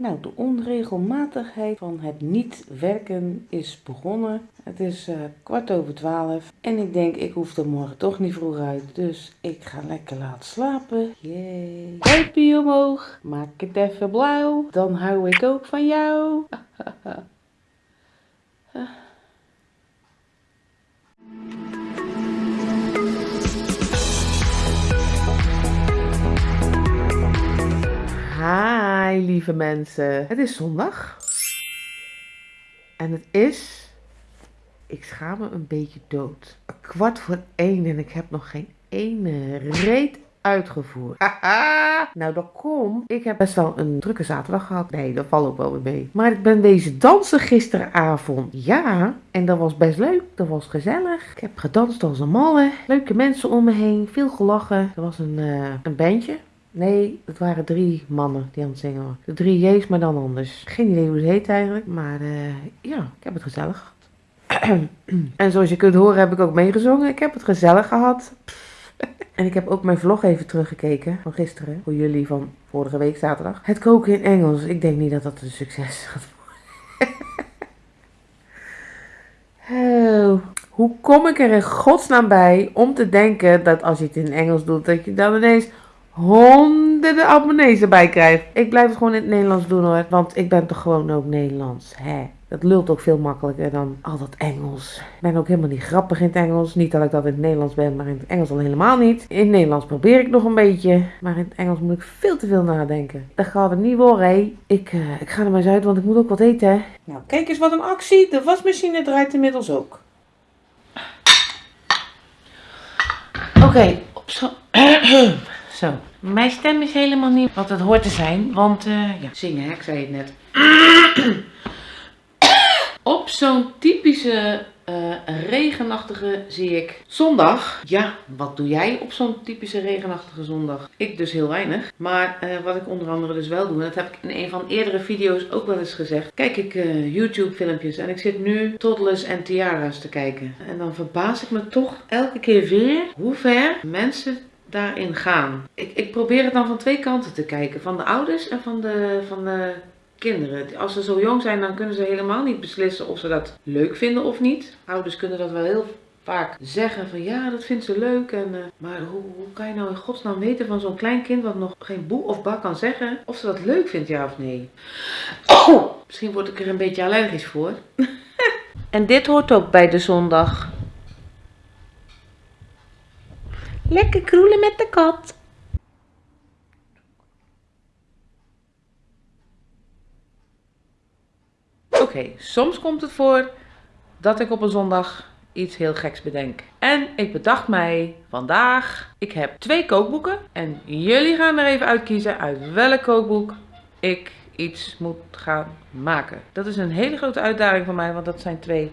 Nou, de onregelmatigheid van het niet werken is begonnen. Het is eh, kwart over twaalf en ik denk ik hoef er morgen toch niet vroeg uit. Dus ik ga lekker laten slapen. Yay. Duimpje omhoog. Maak het even blauw. Dan hou ik ook van jou. Hi lieve mensen. Het is zondag. En het is... Ik schaam me een beetje dood. Een kwart voor één en ik heb nog geen ene reet uitgevoerd. Haha. nou, dat komt. Ik heb best wel een drukke zaterdag gehad. Nee, dat valt ook wel weer mee. Maar ik ben wezen dansen gisteravond. Ja, en dat was best leuk. Dat was gezellig. Ik heb gedanst als een malle. Leuke mensen om me heen. Veel gelachen. Er was een, uh, een bandje. Nee, het waren drie mannen die aan het zingen waren. De drie J's, maar dan anders. Geen idee hoe ze heet eigenlijk. Maar uh, ja, ik heb het gezellig gehad. en zoals je kunt horen heb ik ook meegezongen. Ik heb het gezellig gehad. en ik heb ook mijn vlog even teruggekeken van gisteren. Voor jullie van vorige week zaterdag. Het koken in Engels. Ik denk niet dat dat een succes gaat worden. Hoe kom ik er in godsnaam bij om te denken dat als je het in Engels doet, dat je dan ineens honderden abonnees erbij krijg. Ik blijf het gewoon in het Nederlands doen hoor. Want ik ben toch gewoon ook Nederlands. Hè? Dat lult ook veel makkelijker dan al dat Engels. Ik ben ook helemaal niet grappig in het Engels. Niet dat ik dat in het Nederlands ben, maar in het Engels al helemaal niet. In het Nederlands probeer ik nog een beetje. Maar in het Engels moet ik veel te veel nadenken. Dat gaat het niet worden, hé. Ik, uh, ik ga er maar eens uit, want ik moet ook wat eten, hè. Nou, kijk eens wat een actie. De wasmachine draait inmiddels ook. Oké, okay, op zo... Zo, mijn stem is helemaal niet wat het hoort te zijn, want uh, ja, zingen, hè? ik zei het net. Op zo'n typische uh, regenachtige zie ik zondag. Ja, wat doe jij op zo'n typische regenachtige zondag? Ik dus heel weinig. Maar uh, wat ik onder andere dus wel doe, en dat heb ik in een van eerdere video's ook wel eens gezegd. Kijk ik uh, YouTube filmpjes en ik zit nu toddlers en tiara's te kijken. En dan verbaas ik me toch elke keer weer hoe ver mensen daarin gaan. Ik, ik probeer het dan van twee kanten te kijken. Van de ouders en van de, van de kinderen. Als ze zo jong zijn, dan kunnen ze helemaal niet beslissen of ze dat leuk vinden of niet. Ouders kunnen dat wel heel vaak zeggen van ja, dat vindt ze leuk. En, uh, maar hoe, hoe, kan je nou in godsnaam weten van zo'n klein kind wat nog geen boe of bak kan zeggen of ze dat leuk vindt, ja of nee? Oh, misschien word ik er een beetje allergisch voor. en dit hoort ook bij de zondag. Lekker kroelen met de kat. Oké, soms komt het voor dat ik op een zondag iets heel geks bedenk. En ik bedacht mij vandaag, ik heb twee kookboeken. En jullie gaan er even uitkiezen uit welk kookboek ik iets moet gaan maken. Dat is een hele grote uitdaging voor mij, want dat zijn twee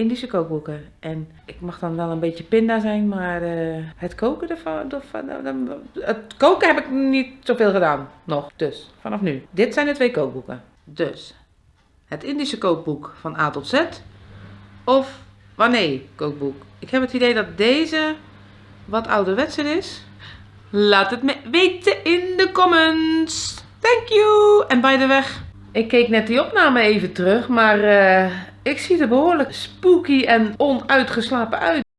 Indische kookboeken. En ik mag dan wel een beetje pinda zijn, maar uh, het koken ervan, het koken heb ik niet zoveel gedaan nog. Dus vanaf nu. Dit zijn de twee kookboeken. Dus het Indische kookboek van A tot Z of wanneer kookboek. Ik heb het idee dat deze wat ouderwetser is. Laat het me weten in de comments. Thank you. En bij de weg. Ik keek net die opname even terug, maar uh, ik zie er behoorlijk spooky en onuitgeslapen uit.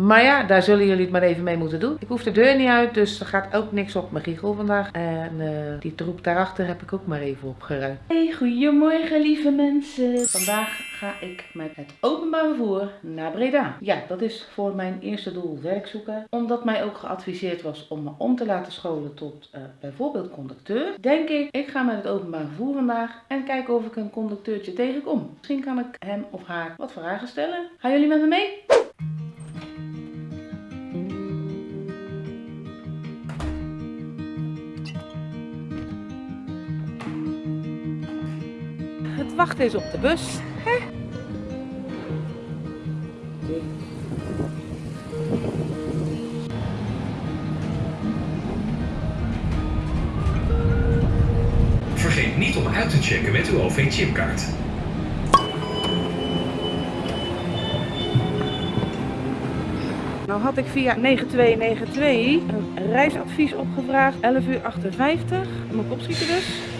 Maar ja, daar zullen jullie het maar even mee moeten doen. Ik hoef de deur niet uit, dus er gaat ook niks op mijn giegel vandaag. En uh, die troep daarachter heb ik ook maar even opgeruimd. Hey, goedemorgen lieve mensen. Vandaag ga ik met het openbaar vervoer naar Breda. Ja, dat is voor mijn eerste doel werk zoeken. Omdat mij ook geadviseerd was om me om te laten scholen tot uh, bijvoorbeeld conducteur. Denk ik, ik ga met het openbaar vervoer vandaag en kijken of ik een conducteurtje tegenkom. Misschien kan ik hem of haar wat vragen stellen. Gaan jullie met me mee? Wachten is op de bus. Hè? Vergeet niet om uit te checken met uw OV-chipkaart. Nou had ik via 9292 een reisadvies opgevraagd. 11 uur 58. Moet ik opschieten dus.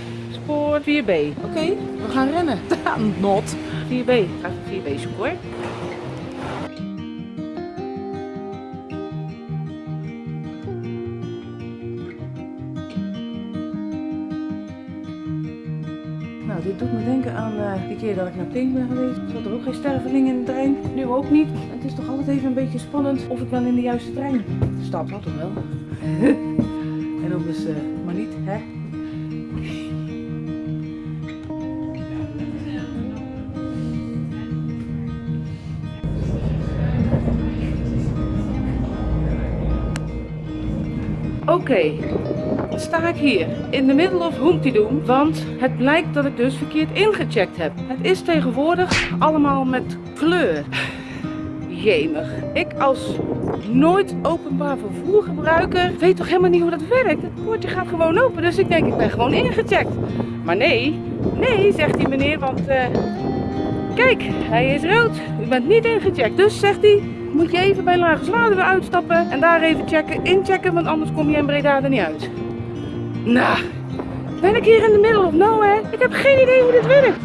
Spoor 4B. Oké, we gaan rennen. Not. 4B. Ga even 4B zoeken hoor. Nou, dit doet me denken aan uh, de keer dat ik naar Pink ben geweest. Zat er ook geen sterveling in de trein. Nu ook niet. Het is toch altijd even een beetje spannend of ik wel in de juiste trein stap. Dat toch wel. en dan dus, uh, maar niet, hè? Oké, sta ik hier in de middle of Doom, want het blijkt dat ik dus verkeerd ingecheckt heb. Het is tegenwoordig allemaal met kleur. Jemig. Ik als nooit openbaar vervoer gebruiker weet toch helemaal niet hoe dat werkt. Het poortje gaat gewoon open, dus ik denk ik ben gewoon ingecheckt. Maar nee, nee, zegt die meneer, want uh, kijk, hij is rood. U bent niet ingecheckt. Dus zegt hij, moet je even bij Lage Slade weer uitstappen en daar even checken, inchecken, want anders kom je in Breda er niet uit. Nou, ben ik hier in de middle of nowhere? Ik heb geen idee hoe dit werkt.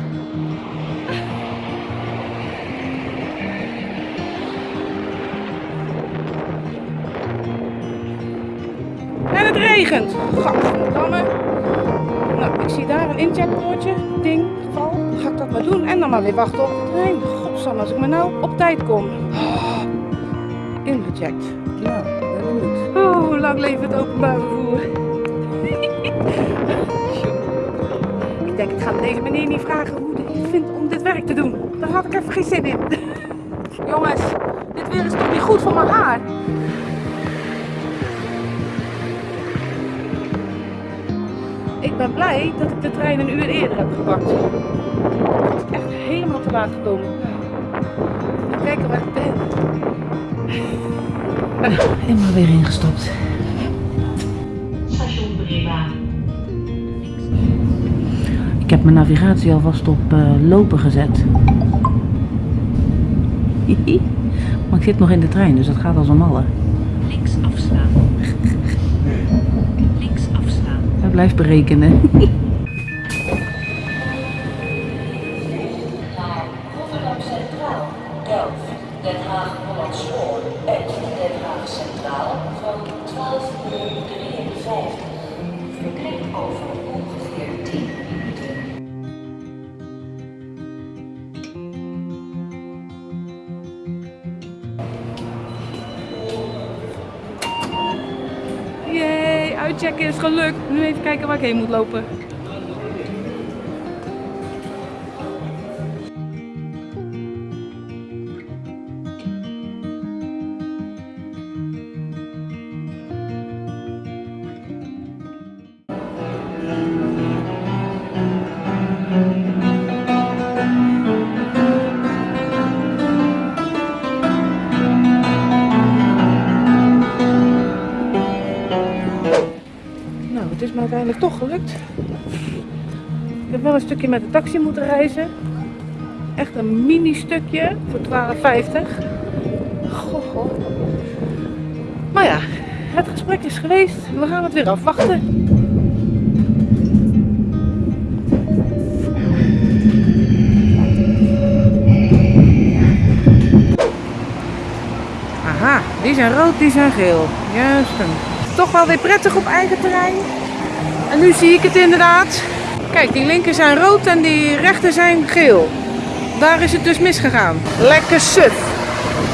En het regent. Gadverdamme. Nou, ik zie daar een incheckpoortje. Ding, geval. Ga ik dat maar doen en dan maar weer wachten op de trein. Als ik maar nou op tijd kom. Oh. Nou, ben benieuwd. Oh, hoe lang leeft het openbaar vervoer? ik denk, ik ga deze meneer niet vragen hoe hij het vindt om dit werk te doen. Daar had ik even geen zin in. Jongens, dit weer is toch niet goed voor mijn haar? Ik ben blij dat ik de trein een uur eerder heb gepakt. Ik ben echt helemaal te laat gekomen. Even kijken waar ik ben. Helemaal weer ingestopt. Station Breda. Ik heb mijn navigatie alvast op uh, lopen gezet. maar ik zit nog in de trein, dus dat gaat als een malle. Links afslaan. Links afslaan. Hij blijft berekenen. Naar Rotterdam Centraal, Delft, Den Haag Hollandspoor uit uitchecken is gelukt. Nu even kijken waar ik heen moet lopen. Toch gelukt. Ik heb wel een stukje met de taxi moeten reizen. Echt een mini stukje voor 12,50. Goh, goh. Maar ja, het gesprek is geweest. We gaan het weer afwachten. Aha, die zijn rood, die zijn geel. Juist. Toch wel weer prettig op eigen terrein. En nu zie ik het inderdaad. Kijk, die linker zijn rood en die rechter zijn geel. Daar is het dus misgegaan. Lekker suf.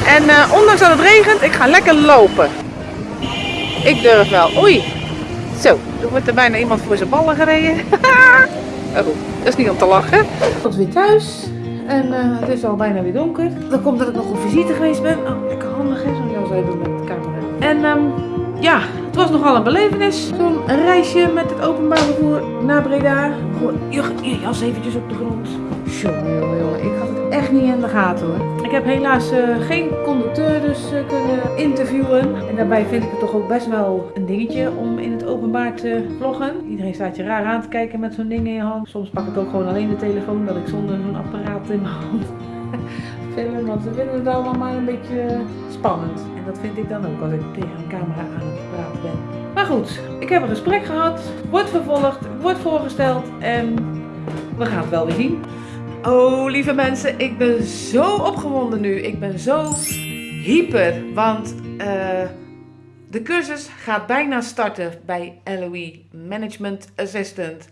En eh, ondanks dat het regent, ik ga lekker lopen. Ik durf wel. Oei. Zo, er wordt er bijna iemand voor zijn ballen gereden. oh, dat is niet om te lachen. Was weer thuis. En eh, het is al bijna weer donker. Dat komt dat ik nog op visite geweest ben. Oh, lekker handig hè, zo'n jas hebben met de camera. En ehm, ja, het was nogal een belevenis. Zo'n reisje met het openbaar vervoer naar Breda. Gewoon, je, je jas eventjes op de grond. Jongen, jongen, jongen. Ik had het echt niet in de gaten hoor. Ik heb helaas eh, geen conducteur dus eh, kunnen interviewen. En daarbij vind ik het toch ook best wel een dingetje om in het openbaar te vloggen. Iedereen staat je raar aan te kijken met zo'n ding in je hand. Soms pak ik ook gewoon alleen de telefoon, dat ik zonder zo'n apparaat in mijn hand filmen, want ze vinden het allemaal maar een beetje spannend. En dat vind ik dan ook als ik tegen een camera aan Maar goed, ik heb een gesprek gehad, wordt vervolgd, wordt voorgesteld en we gaan het wel weer zien. Oh, lieve mensen, ik ben zo opgewonden nu. Ik ben zo hyper, want eh, de cursus gaat bijna starten bij LOE Management Assistant.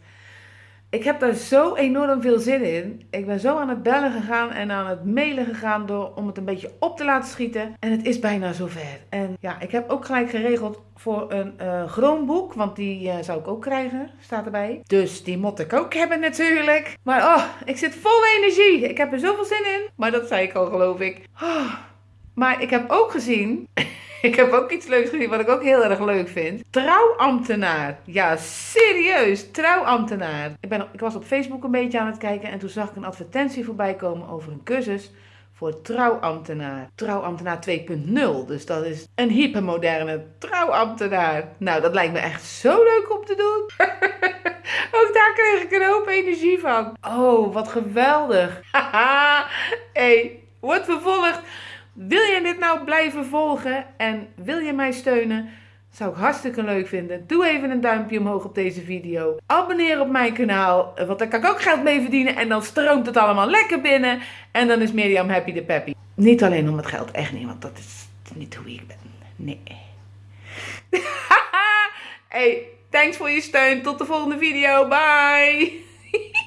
Ik heb daar zo enorm veel zin in. Ik ben zo aan het bellen gegaan en aan het mailen gegaan door, om het een beetje op te laten schieten. En het is bijna zover. En ja, ik heb ook gelijk geregeld voor een uh, Chromebook, want die uh, zou ik ook krijgen, staat erbij. Dus die moet ik ook hebben natuurlijk. Maar oh, ik zit vol energie. Ik heb er zoveel zin in. Maar dat zei ik al, geloof ik. Oh. Maar ik heb ook gezien ik heb ook iets leuks gezien wat ik ook heel erg leuk vind. Trouwambtenaar. Ja, serieus. Trouwambtenaar. Ik, ben, ik was op Facebook een beetje aan het kijken en toen zag ik een advertentie voorbij komen over een cursus voor trouwambtenaar. Trouwambtenaar 2.0. Dus dat is een hypermoderne trouwambtenaar. Nou, dat lijkt me echt zo leuk om te doen. Ook daar kreeg ik een hoop energie van. Oh, wat geweldig. Haha. hey, wordt vervolgd. Wil je dit nou blijven volgen en wil je mij steunen? Zou ik hartstikke leuk vinden. Doe even een duimpje omhoog op deze video. Abonneer op mijn kanaal, want daar kan ik ook geld mee verdienen. En dan stroomt het allemaal lekker binnen. En dan is Mirjam happy de peppy. Niet alleen om het geld, echt niet, want dat is niet hoe ik ben. Nee. hey, thanks voor je steun. Tot de volgende video. Bye.